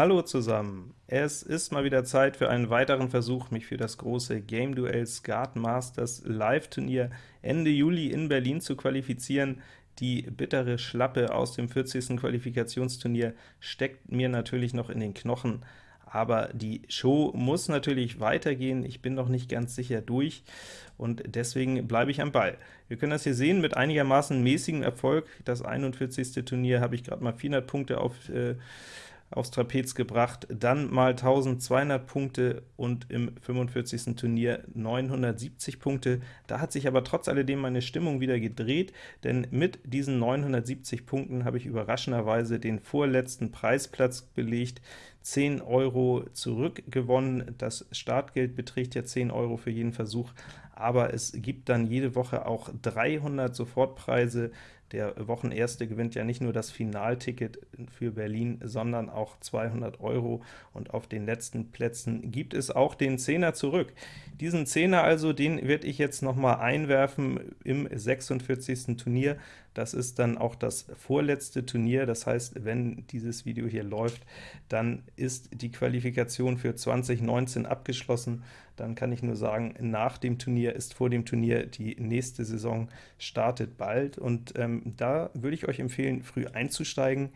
Hallo zusammen! Es ist mal wieder Zeit für einen weiteren Versuch, mich für das große Game Duell Skat Masters Live-Turnier Ende Juli in Berlin zu qualifizieren. Die bittere Schlappe aus dem 40. Qualifikationsturnier steckt mir natürlich noch in den Knochen, aber die Show muss natürlich weitergehen. Ich bin noch nicht ganz sicher durch, und deswegen bleibe ich am Ball. Wir können das hier sehen mit einigermaßen mäßigem Erfolg. Das 41. Turnier habe ich gerade mal 400 Punkte auf äh, aufs Trapez gebracht, dann mal 1200 Punkte und im 45. Turnier 970 Punkte. Da hat sich aber trotz alledem meine Stimmung wieder gedreht, denn mit diesen 970 Punkten habe ich überraschenderweise den vorletzten Preisplatz belegt, 10 Euro zurückgewonnen. Das Startgeld beträgt ja 10 Euro für jeden Versuch, aber es gibt dann jede Woche auch 300 Sofortpreise, der Wochenerste gewinnt ja nicht nur das Finalticket für Berlin, sondern auch 200 Euro, und auf den letzten Plätzen gibt es auch den Zehner zurück. Diesen Zehner also, den werde ich jetzt noch mal einwerfen im 46. Turnier. Das ist dann auch das vorletzte Turnier, das heißt, wenn dieses Video hier läuft, dann ist die Qualifikation für 2019 abgeschlossen. Dann kann ich nur sagen, nach dem Turnier ist vor dem Turnier, die nächste Saison startet bald, und ähm, da würde ich euch empfehlen, früh einzusteigen,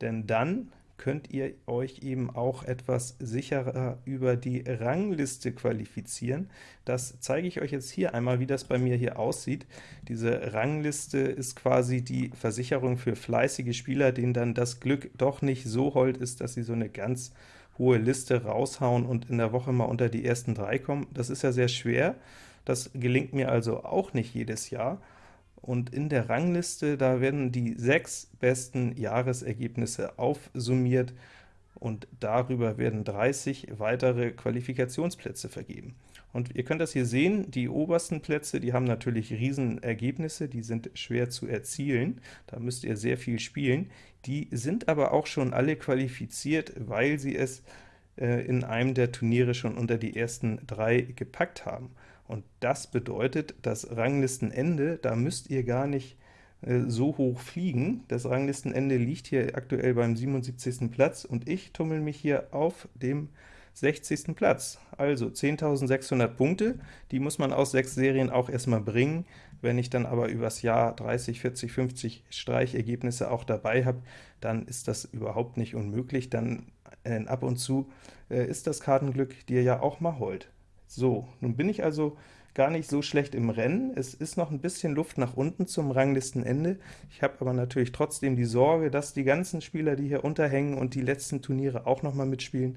denn dann könnt ihr euch eben auch etwas sicherer über die Rangliste qualifizieren. Das zeige ich euch jetzt hier einmal, wie das bei mir hier aussieht. Diese Rangliste ist quasi die Versicherung für fleißige Spieler, denen dann das Glück doch nicht so hold ist, dass sie so eine ganz hohe Liste raushauen und in der Woche mal unter die ersten drei kommen. Das ist ja sehr schwer, das gelingt mir also auch nicht jedes Jahr, und in der Rangliste, da werden die sechs besten Jahresergebnisse aufsummiert, und darüber werden 30 weitere Qualifikationsplätze vergeben. Und ihr könnt das hier sehen, die obersten Plätze, die haben natürlich Riesenergebnisse, die sind schwer zu erzielen, da müsst ihr sehr viel spielen. Die sind aber auch schon alle qualifiziert, weil sie es äh, in einem der Turniere schon unter die ersten drei gepackt haben. Und das bedeutet, das Ranglistenende, da müsst ihr gar nicht äh, so hoch fliegen. Das Ranglistenende liegt hier aktuell beim 77. Platz, und ich tummel mich hier auf dem 60. Platz. Also 10.600 Punkte, die muss man aus sechs Serien auch erstmal bringen. Wenn ich dann aber übers Jahr 30, 40, 50 Streichergebnisse auch dabei habe, dann ist das überhaupt nicht unmöglich. Dann äh, ab und zu äh, ist das Kartenglück dir ja auch mal hold. So, nun bin ich also gar nicht so schlecht im Rennen. Es ist noch ein bisschen Luft nach unten zum Ranglistenende. Ich habe aber natürlich trotzdem die Sorge, dass die ganzen Spieler, die hier unterhängen und die letzten Turniere auch noch mal mitspielen,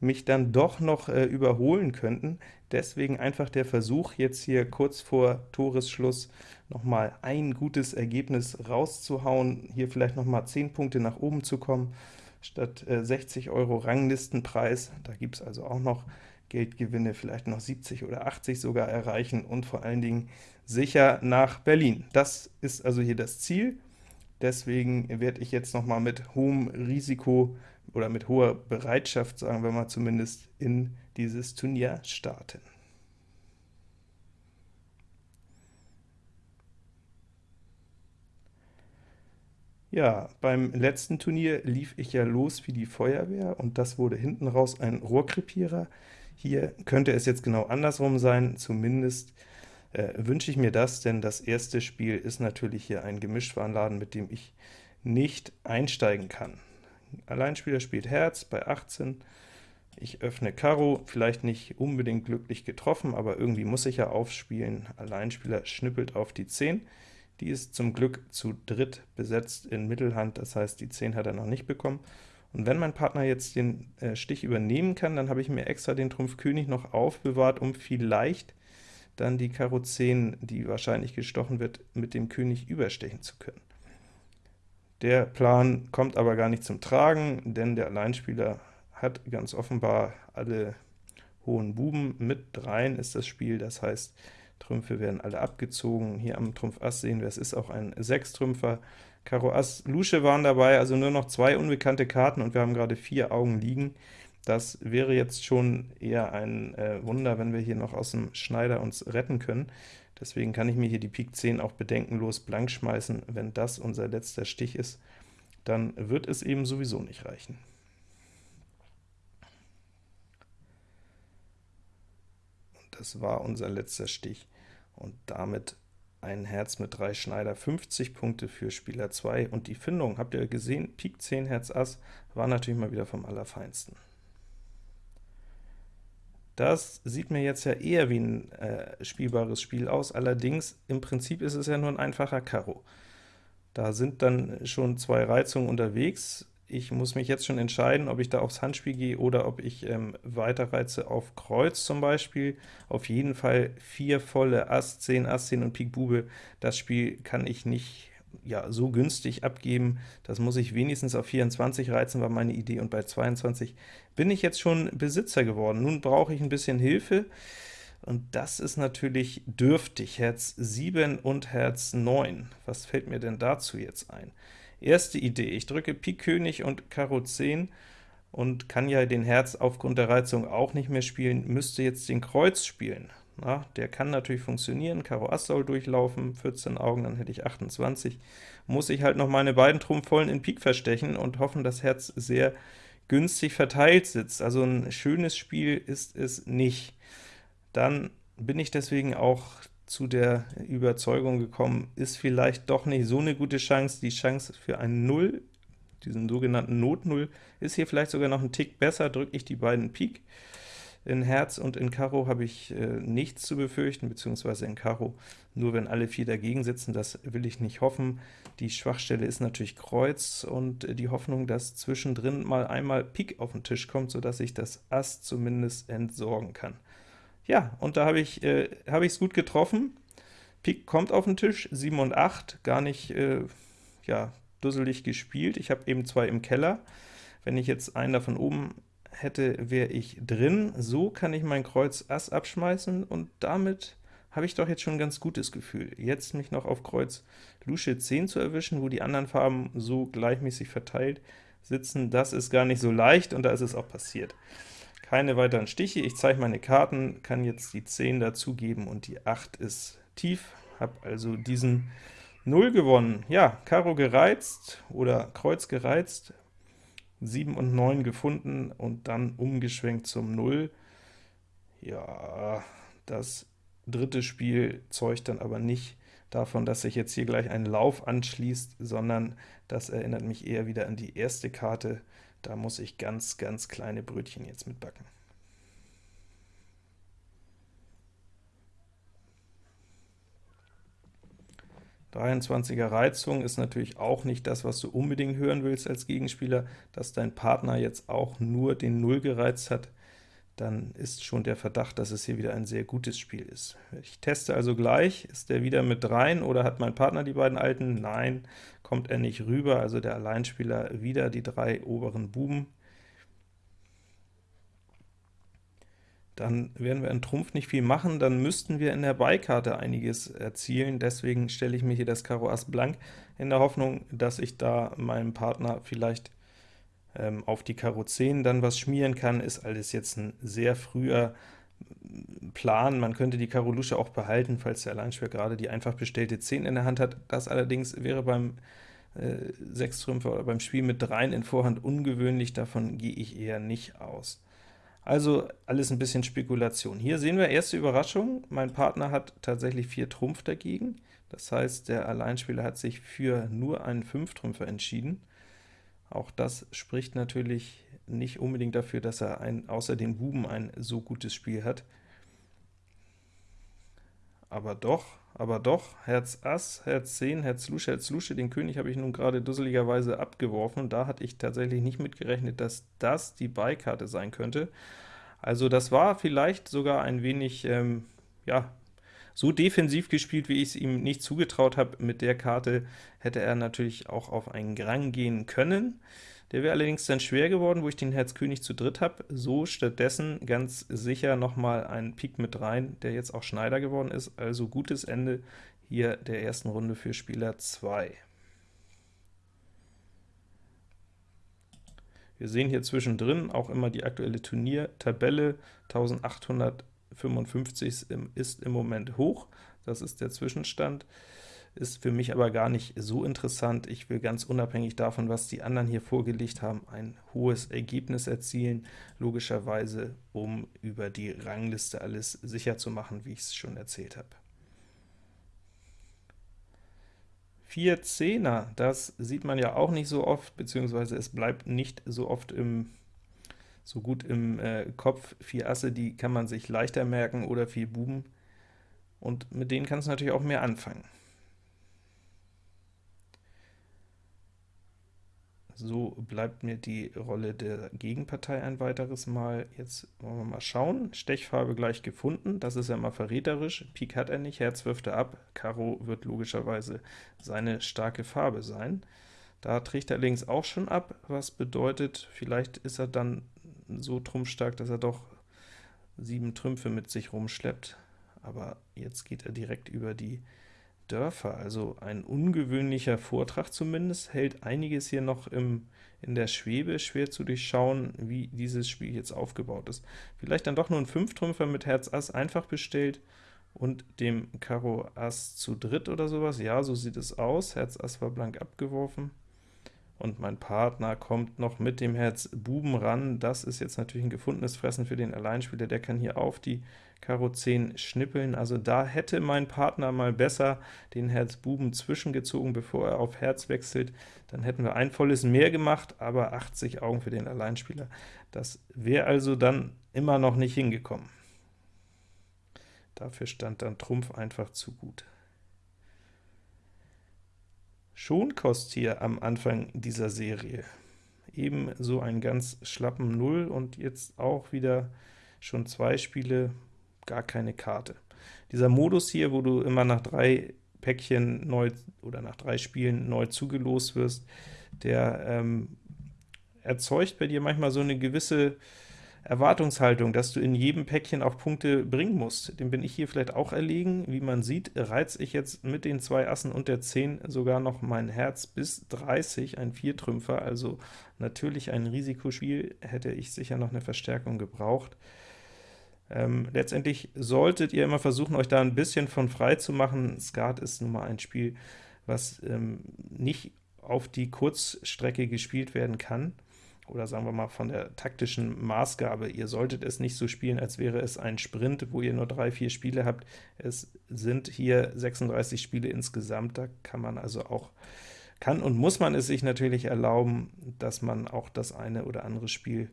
mich dann doch noch äh, überholen könnten. Deswegen einfach der Versuch, jetzt hier kurz vor Toresschluss noch mal ein gutes Ergebnis rauszuhauen, hier vielleicht noch mal 10 Punkte nach oben zu kommen, statt äh, 60 Euro Ranglistenpreis. Da gibt es also auch noch Geldgewinne vielleicht noch 70 oder 80 sogar erreichen und vor allen Dingen sicher nach Berlin. Das ist also hier das Ziel. Deswegen werde ich jetzt noch mal mit hohem Risiko oder mit hoher Bereitschaft, sagen wir mal zumindest, in dieses Turnier starten. Ja, beim letzten Turnier lief ich ja los wie die Feuerwehr, und das wurde hinten raus ein Rohrkrepierer. Hier könnte es jetzt genau andersrum sein, zumindest äh, wünsche ich mir das, denn das erste Spiel ist natürlich hier ein Gemischtwarenladen, mit dem ich nicht einsteigen kann. Alleinspieler spielt Herz bei 18, ich öffne Karo, vielleicht nicht unbedingt glücklich getroffen, aber irgendwie muss ich ja aufspielen. Alleinspieler schnippelt auf die 10, die ist zum Glück zu dritt besetzt in Mittelhand, das heißt, die 10 hat er noch nicht bekommen. Und wenn mein Partner jetzt den äh, Stich übernehmen kann, dann habe ich mir extra den Trumpf König noch aufbewahrt, um vielleicht dann die Karo 10, die wahrscheinlich gestochen wird, mit dem König überstechen zu können. Der Plan kommt aber gar nicht zum Tragen, denn der Alleinspieler hat ganz offenbar alle hohen Buben. Mit dreien ist das Spiel, das heißt, Trümpfe werden alle abgezogen. Hier am Trumpf Ass sehen wir, es ist auch ein Sechstrümpfer. Karo Ass, Lusche waren dabei, also nur noch zwei unbekannte Karten und wir haben gerade vier Augen liegen. Das wäre jetzt schon eher ein äh, Wunder, wenn wir hier noch aus dem Schneider uns retten können. Deswegen kann ich mir hier die Pik 10 auch bedenkenlos blank schmeißen. Wenn das unser letzter Stich ist, dann wird es eben sowieso nicht reichen. Und das war unser letzter Stich. Und damit ein Herz mit 3 Schneider, 50 Punkte für Spieler 2, und die Findung, habt ihr gesehen, Pik 10 Herz Ass, war natürlich mal wieder vom Allerfeinsten. Das sieht mir jetzt ja eher wie ein äh, spielbares Spiel aus, allerdings im Prinzip ist es ja nur ein einfacher Karo. Da sind dann schon zwei Reizungen unterwegs. Ich muss mich jetzt schon entscheiden, ob ich da aufs Handspiel gehe oder ob ich ähm, weiter reize auf Kreuz zum Beispiel. Auf jeden Fall vier volle Ass, 10, Ass, 10 und Pik Bube. Das Spiel kann ich nicht ja, so günstig abgeben. Das muss ich wenigstens auf 24 reizen, war meine Idee, und bei 22 bin ich jetzt schon Besitzer geworden. Nun brauche ich ein bisschen Hilfe, und das ist natürlich dürftig, Herz 7 und Herz 9. Was fällt mir denn dazu jetzt ein? Erste Idee, ich drücke Pik König und Karo 10 und kann ja den Herz aufgrund der Reizung auch nicht mehr spielen, müsste jetzt den Kreuz spielen. Na, der kann natürlich funktionieren, Karo Ass soll durchlaufen, 14 Augen, dann hätte ich 28. Muss ich halt noch meine beiden Trumpfvollen in Pik verstechen und hoffen, dass Herz sehr günstig verteilt sitzt. Also ein schönes Spiel ist es nicht. Dann bin ich deswegen auch zu der Überzeugung gekommen, ist vielleicht doch nicht so eine gute Chance. Die Chance für ein Null, diesen sogenannten Not-Null, ist hier vielleicht sogar noch ein Tick besser, drücke ich die beiden Pik. In Herz und in Karo habe ich äh, nichts zu befürchten, beziehungsweise in Karo nur wenn alle vier dagegen sitzen, das will ich nicht hoffen. Die Schwachstelle ist natürlich Kreuz und äh, die Hoffnung, dass zwischendrin mal einmal Pik auf den Tisch kommt, sodass ich das Ass zumindest entsorgen kann. Ja, und da habe ich es äh, hab gut getroffen. Pik kommt auf den Tisch, 7 und 8, gar nicht äh, ja, dusselig gespielt. Ich habe eben zwei im Keller. Wenn ich jetzt einen davon oben hätte, wäre ich drin. So kann ich mein Kreuz Ass abschmeißen, und damit habe ich doch jetzt schon ein ganz gutes Gefühl. Jetzt mich noch auf Kreuz Lusche 10 zu erwischen, wo die anderen Farben so gleichmäßig verteilt sitzen, das ist gar nicht so leicht, und da ist es auch passiert. Keine weiteren Stiche, ich zeige meine Karten, kann jetzt die 10 dazugeben, und die 8 ist tief, habe also diesen 0 gewonnen. Ja, Karo gereizt oder Kreuz gereizt, 7 und 9 gefunden und dann umgeschwenkt zum 0. Ja, das dritte Spiel zeugt dann aber nicht davon, dass sich jetzt hier gleich ein Lauf anschließt, sondern das erinnert mich eher wieder an die erste Karte. Da muss ich ganz, ganz kleine Brötchen jetzt mitbacken. 23er Reizung ist natürlich auch nicht das, was du unbedingt hören willst als Gegenspieler, dass dein Partner jetzt auch nur den Null gereizt hat, dann ist schon der Verdacht, dass es hier wieder ein sehr gutes Spiel ist. Ich teste also gleich, ist der wieder mit dreien oder hat mein Partner die beiden alten? Nein, kommt er nicht rüber, also der Alleinspieler wieder die drei oberen Buben. dann werden wir in Trumpf nicht viel machen, dann müssten wir in der Beikarte einiges erzielen, deswegen stelle ich mir hier das Karo Ass blank, in der Hoffnung, dass ich da meinem Partner vielleicht ähm, auf die Karo 10 dann was schmieren kann, ist alles jetzt ein sehr früher Plan. Man könnte die Karo Lusche auch behalten, falls der Alleinspieler gerade die einfach bestellte 10 in der Hand hat. Das allerdings wäre beim äh, Sechstrümpfer oder beim Spiel mit 3 in Vorhand ungewöhnlich, davon gehe ich eher nicht aus. Also alles ein bisschen Spekulation. Hier sehen wir erste Überraschung, mein Partner hat tatsächlich 4 Trumpf dagegen, das heißt, der Alleinspieler hat sich für nur einen 5-Trümpfer entschieden. Auch das spricht natürlich nicht unbedingt dafür, dass er ein, außer den Buben ein so gutes Spiel hat. Aber doch, aber doch, Herz Ass, Herz 10, Herz Lusche, Herz Lusche, den König habe ich nun gerade dusseligerweise abgeworfen, da hatte ich tatsächlich nicht mitgerechnet, dass das die Beikarte sein könnte. Also das war vielleicht sogar ein wenig, ähm, ja, so defensiv gespielt, wie ich es ihm nicht zugetraut habe. Mit der Karte hätte er natürlich auch auf einen Grang gehen können. Der wäre allerdings dann schwer geworden, wo ich den Herz König zu dritt habe. So stattdessen ganz sicher nochmal ein Pik mit rein, der jetzt auch Schneider geworden ist. Also gutes Ende hier der ersten Runde für Spieler 2. Wir sehen hier zwischendrin auch immer die aktuelle Turniertabelle, 1855 ist im Moment hoch, das ist der Zwischenstand. Ist für mich aber gar nicht so interessant. Ich will ganz unabhängig davon, was die anderen hier vorgelegt haben, ein hohes Ergebnis erzielen, logischerweise, um über die Rangliste alles sicher zu machen, wie ich es schon erzählt habe. Vier Zehner, das sieht man ja auch nicht so oft, beziehungsweise es bleibt nicht so oft im so gut im äh, Kopf. Vier Asse, die kann man sich leichter merken, oder vier Buben, und mit denen kannst du natürlich auch mehr anfangen. So bleibt mir die Rolle der Gegenpartei ein weiteres Mal. Jetzt wollen wir mal schauen. Stechfarbe gleich gefunden, das ist ja mal verräterisch. Pik hat er nicht, Herz wirft er ab, Karo wird logischerweise seine starke Farbe sein. Da trägt er links auch schon ab, was bedeutet, vielleicht ist er dann so trumpfstark, dass er doch sieben Trümpfe mit sich rumschleppt. Aber jetzt geht er direkt über die Dörfer, also ein ungewöhnlicher Vortrag zumindest, hält einiges hier noch im, in der Schwebe, schwer zu durchschauen, wie dieses Spiel jetzt aufgebaut ist. Vielleicht dann doch nur ein Fünftrümpfer mit Herz Ass einfach bestellt und dem Karo Ass zu dritt oder sowas. Ja, so sieht es aus, Herz Ass war blank abgeworfen und mein Partner kommt noch mit dem Herz Buben ran. Das ist jetzt natürlich ein gefundenes Fressen für den Alleinspieler, der kann hier auf die Karo 10 schnippeln. Also da hätte mein Partner mal besser den Herz Buben zwischengezogen, bevor er auf Herz wechselt. Dann hätten wir ein volles mehr gemacht, aber 80 Augen für den Alleinspieler. Das wäre also dann immer noch nicht hingekommen. Dafür stand dann Trumpf einfach zu gut. Schonkost hier am Anfang dieser Serie. Ebenso einen ganz schlappen Null und jetzt auch wieder schon zwei Spiele, gar keine Karte. Dieser Modus hier, wo du immer nach drei Päckchen neu oder nach drei Spielen neu zugelost wirst, der ähm, erzeugt bei dir manchmal so eine gewisse Erwartungshaltung, dass du in jedem Päckchen auch Punkte bringen musst. Dem bin ich hier vielleicht auch erlegen. Wie man sieht, reiz ich jetzt mit den zwei Assen und der 10 sogar noch mein Herz bis 30, ein Viertrümpfer, also natürlich ein Risikospiel, hätte ich sicher noch eine Verstärkung gebraucht. Ähm, letztendlich solltet ihr immer versuchen, euch da ein bisschen von frei zu machen. Skat ist nun mal ein Spiel, was ähm, nicht auf die Kurzstrecke gespielt werden kann oder sagen wir mal von der taktischen Maßgabe. Ihr solltet es nicht so spielen, als wäre es ein Sprint, wo ihr nur drei, vier Spiele habt. Es sind hier 36 Spiele insgesamt, da kann man also auch kann und muss man es sich natürlich erlauben, dass man auch das eine oder andere Spiel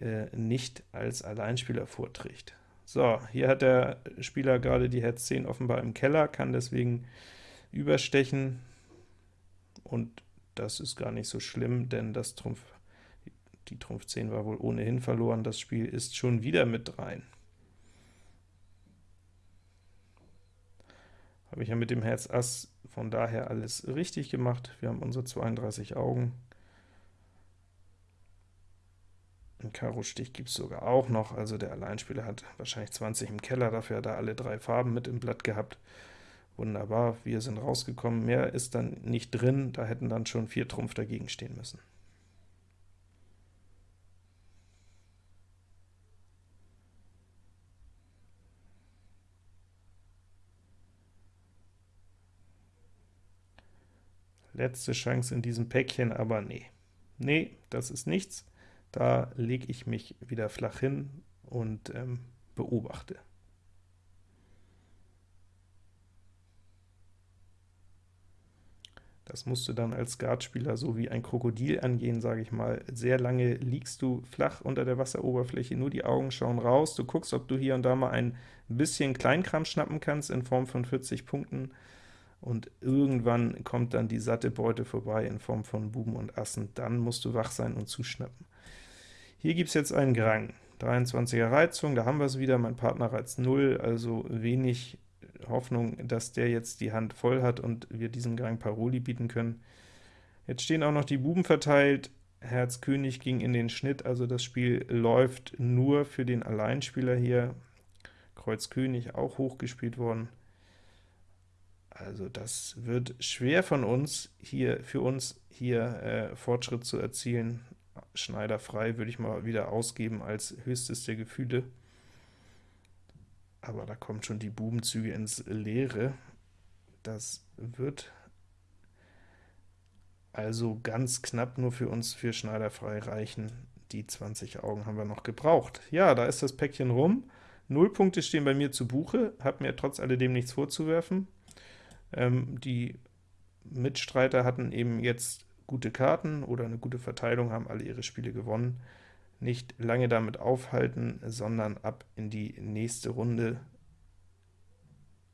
äh, nicht als Alleinspieler vorträgt. So, hier hat der Spieler gerade die Herz 10 offenbar im Keller, kann deswegen überstechen, und das ist gar nicht so schlimm, denn das Trumpf die Trumpf 10 war wohl ohnehin verloren, das Spiel ist schon wieder mit rein. Habe ich ja mit dem Herz Ass von daher alles richtig gemacht. Wir haben unsere 32 Augen. Ein Karo-Stich gibt es sogar auch noch, also der Alleinspieler hat wahrscheinlich 20 im Keller, dafür hat er alle drei Farben mit im Blatt gehabt. Wunderbar, wir sind rausgekommen, mehr ist dann nicht drin, da hätten dann schon vier Trumpf dagegen stehen müssen. Letzte Chance in diesem Päckchen, aber nee. Nee, das ist nichts. Da lege ich mich wieder flach hin und ähm, beobachte. Das musst du dann als Skatspieler so wie ein Krokodil angehen, sage ich mal. Sehr lange liegst du flach unter der Wasseroberfläche, nur die Augen schauen raus. Du guckst, ob du hier und da mal ein bisschen Kleinkram schnappen kannst in Form von 40 Punkten und irgendwann kommt dann die satte Beute vorbei in Form von Buben und Assen, dann musst du wach sein und zuschnappen. Hier gibt es jetzt einen Grang, 23er Reizung, da haben wir es wieder, mein Partner reizt 0, also wenig Hoffnung, dass der jetzt die Hand voll hat und wir diesem Grang Paroli bieten können. Jetzt stehen auch noch die Buben verteilt, Herz König ging in den Schnitt, also das Spiel läuft nur für den Alleinspieler hier, Kreuz König auch hochgespielt worden. Also das wird schwer von uns, hier für uns hier äh, Fortschritt zu erzielen. Schneider frei würde ich mal wieder ausgeben als höchstes der Gefühle. Aber da kommen schon die Bubenzüge ins Leere. Das wird also ganz knapp nur für uns für Schneider frei reichen. Die 20 Augen haben wir noch gebraucht. Ja, da ist das Päckchen rum. Null Punkte stehen bei mir zu Buche, habe mir trotz alledem nichts vorzuwerfen. Ähm, die Mitstreiter hatten eben jetzt gute Karten oder eine gute Verteilung, haben alle ihre Spiele gewonnen. Nicht lange damit aufhalten, sondern ab in die nächste Runde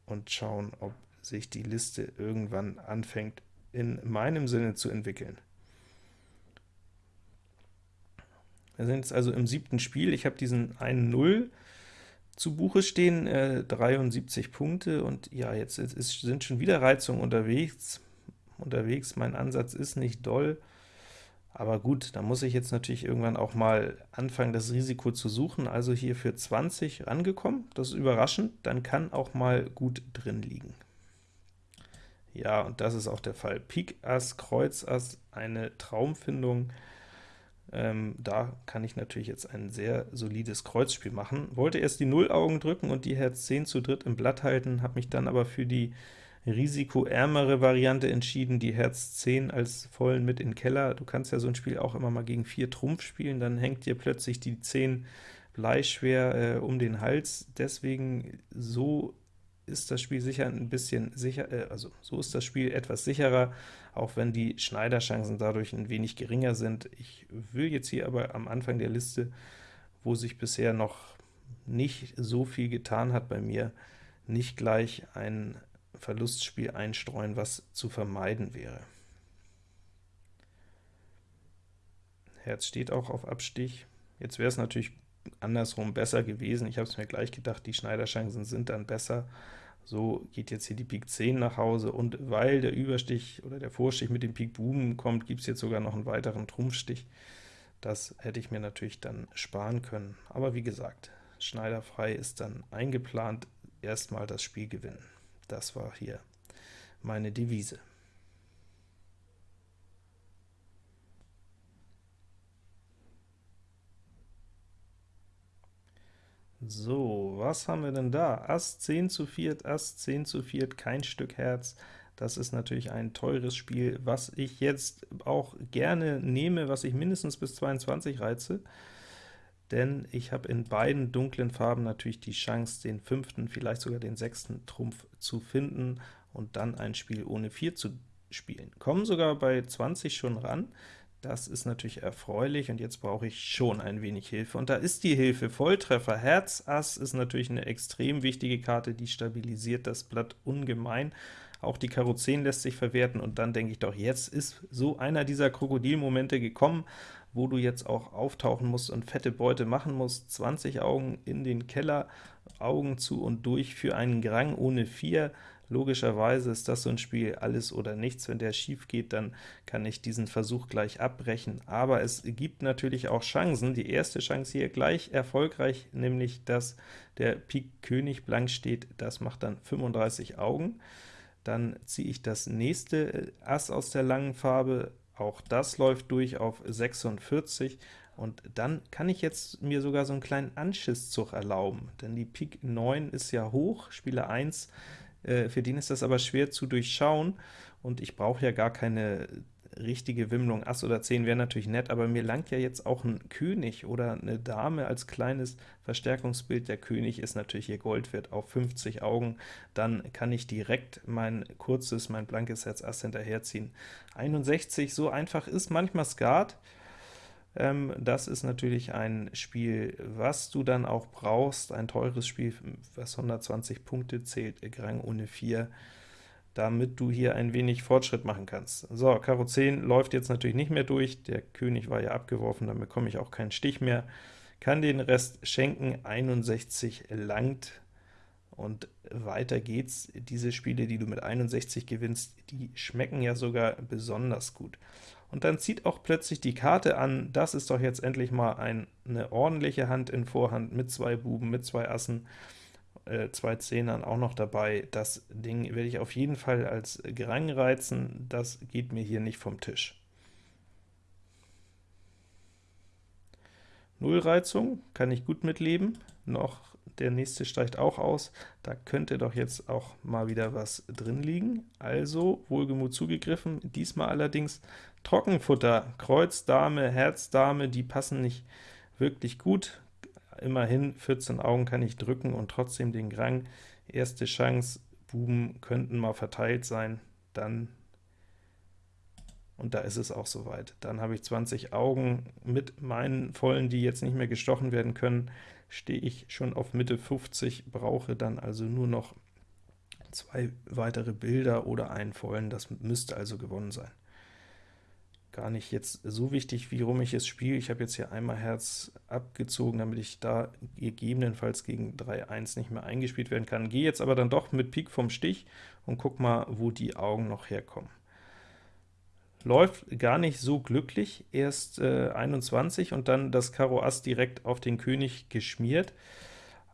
und schauen, ob sich die Liste irgendwann anfängt in meinem Sinne zu entwickeln. Wir sind jetzt also im siebten Spiel. Ich habe diesen 1-0 zu Buche stehen, äh, 73 Punkte, und ja, jetzt ist, sind schon wieder Reizungen unterwegs. unterwegs. Mein Ansatz ist nicht doll, aber gut, da muss ich jetzt natürlich irgendwann auch mal anfangen, das Risiko zu suchen. Also hier für 20 rangekommen, das ist überraschend, dann kann auch mal gut drin liegen. Ja, und das ist auch der Fall. Pik Ass, Kreuz Ass, eine Traumfindung. Ähm, da kann ich natürlich jetzt ein sehr solides Kreuzspiel machen. Wollte erst die Null-Augen drücken und die Herz 10 zu dritt im Blatt halten, habe mich dann aber für die risikoärmere Variante entschieden, die Herz 10 als vollen mit in den Keller. Du kannst ja so ein Spiel auch immer mal gegen 4 Trumpf spielen, dann hängt dir plötzlich die 10 bleischwer äh, um den Hals. Deswegen so ist das Spiel sicher ein bisschen sicher, äh, also so ist das Spiel etwas sicherer, auch wenn die Schneiderchancen dadurch ein wenig geringer sind. Ich will jetzt hier aber am Anfang der Liste, wo sich bisher noch nicht so viel getan hat bei mir, nicht gleich ein Verlustspiel einstreuen, was zu vermeiden wäre. Herz steht auch auf Abstich. Jetzt wäre es natürlich andersrum besser gewesen. Ich habe es mir gleich gedacht, die Schneiderchancen sind dann besser. So geht jetzt hier die Pik 10 nach Hause, und weil der Überstich oder der Vorstich mit dem Pik Buben kommt, gibt es jetzt sogar noch einen weiteren Trumpfstich. Das hätte ich mir natürlich dann sparen können. Aber wie gesagt, Schneiderfrei ist dann eingeplant, erstmal das Spiel gewinnen. Das war hier meine Devise. So, was haben wir denn da? Ass 10 zu 4, Ass 10 zu 4, kein Stück Herz. Das ist natürlich ein teures Spiel, was ich jetzt auch gerne nehme, was ich mindestens bis 22 reize, denn ich habe in beiden dunklen Farben natürlich die Chance, den fünften, vielleicht sogar den sechsten Trumpf zu finden und dann ein Spiel ohne 4 zu spielen. Kommen sogar bei 20 schon ran, das ist natürlich erfreulich, und jetzt brauche ich schon ein wenig Hilfe. Und da ist die Hilfe. Volltreffer Herz Ass ist natürlich eine extrem wichtige Karte, die stabilisiert das Blatt ungemein. Auch die Karo 10 lässt sich verwerten, und dann denke ich doch, jetzt ist so einer dieser Krokodilmomente gekommen, wo du jetzt auch auftauchen musst und fette Beute machen musst. 20 Augen in den Keller, Augen zu und durch für einen Grang ohne 4. Logischerweise ist das so ein Spiel alles oder nichts. Wenn der schief geht, dann kann ich diesen Versuch gleich abbrechen. Aber es gibt natürlich auch Chancen. Die erste Chance hier gleich erfolgreich, nämlich dass der Pik König blank steht. Das macht dann 35 Augen. Dann ziehe ich das nächste äh, Ass aus der langen Farbe. Auch das läuft durch auf 46. Und dann kann ich jetzt mir sogar so einen kleinen Anschisszug erlauben, denn die Pik 9 ist ja hoch, Spieler 1 äh, für den ist das aber schwer zu durchschauen, und ich brauche ja gar keine richtige Wimmlung. Ass oder 10 wäre natürlich nett, aber mir langt ja jetzt auch ein König oder eine Dame als kleines Verstärkungsbild. Der König ist natürlich hier Gold wert auf 50 Augen. Dann kann ich direkt mein kurzes, mein blankes Herz Ass hinterherziehen. 61, so einfach ist manchmal Skat. Ähm, das ist natürlich ein Spiel, was du dann auch brauchst, ein teures Spiel, was 120 Punkte zählt, Grang ohne 4, damit du hier ein wenig Fortschritt machen kannst. So, Karo 10 läuft jetzt natürlich nicht mehr durch, der König war ja abgeworfen, dann bekomme ich auch keinen Stich mehr, kann den Rest schenken, 61 langt, und weiter geht's. Diese Spiele, die du mit 61 gewinnst, die schmecken ja sogar besonders gut und dann zieht auch plötzlich die Karte an, das ist doch jetzt endlich mal ein, eine ordentliche Hand in Vorhand mit zwei Buben, mit zwei Assen, äh, zwei Zehnern auch noch dabei. Das Ding werde ich auf jeden Fall als Grang reizen, das geht mir hier nicht vom Tisch. Nullreizung kann ich gut mitleben, noch der nächste steigt auch aus, da könnte doch jetzt auch mal wieder was drin liegen. Also wohlgemut zugegriffen, diesmal allerdings Trockenfutter, Kreuz, Dame, Herz, Dame, die passen nicht wirklich gut. Immerhin 14 Augen kann ich drücken und trotzdem den Grang. Erste Chance, Buben könnten mal verteilt sein, dann und da ist es auch soweit. Dann habe ich 20 Augen mit meinen vollen, die jetzt nicht mehr gestochen werden können, stehe ich schon auf Mitte 50, brauche dann also nur noch zwei weitere Bilder oder einen vollen, das müsste also gewonnen sein. Gar nicht jetzt so wichtig, wie rum ich es spiele. Ich habe jetzt hier einmal Herz abgezogen, damit ich da gegebenenfalls gegen 3-1 nicht mehr eingespielt werden kann. Gehe jetzt aber dann doch mit Pik vom Stich und guck mal, wo die Augen noch herkommen läuft gar nicht so glücklich, erst äh, 21 und dann das Karo Ass direkt auf den König geschmiert.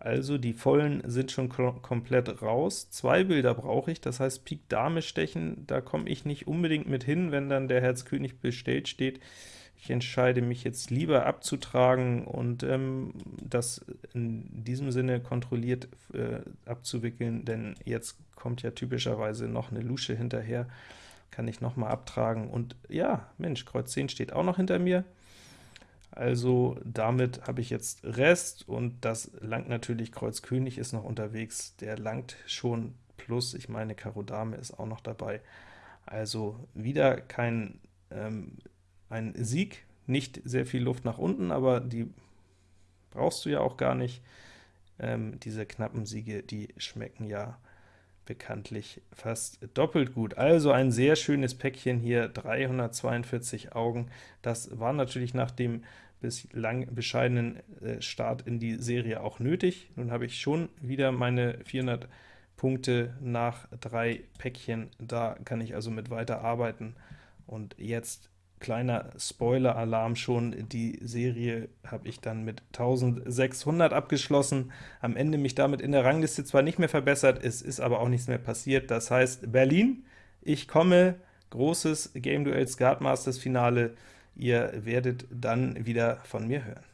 Also die Vollen sind schon komplett raus. Zwei Bilder brauche ich, das heißt Pik Dame stechen, da komme ich nicht unbedingt mit hin, wenn dann der Herz König bestellt steht. Ich entscheide mich jetzt lieber abzutragen und ähm, das in diesem Sinne kontrolliert äh, abzuwickeln, denn jetzt kommt ja typischerweise noch eine Lusche hinterher kann ich noch mal abtragen. Und ja, Mensch, Kreuz 10 steht auch noch hinter mir. Also damit habe ich jetzt Rest, und das langt natürlich, Kreuz König ist noch unterwegs, der langt schon, plus, ich meine, Karo Dame ist auch noch dabei. Also wieder kein ähm, ein Sieg, nicht sehr viel Luft nach unten, aber die brauchst du ja auch gar nicht. Ähm, diese knappen Siege, die schmecken ja bekanntlich fast doppelt gut. Also ein sehr schönes Päckchen hier, 342 Augen. Das war natürlich nach dem bislang bescheidenen äh, Start in die Serie auch nötig. Nun habe ich schon wieder meine 400 Punkte nach drei Päckchen, da kann ich also mit weiter arbeiten. Und jetzt Kleiner Spoiler-Alarm schon, die Serie habe ich dann mit 1600 abgeschlossen, am Ende mich damit in der Rangliste zwar nicht mehr verbessert, es ist aber auch nichts mehr passiert, das heißt Berlin, ich komme, großes Game Duel Skatmasters Finale, ihr werdet dann wieder von mir hören.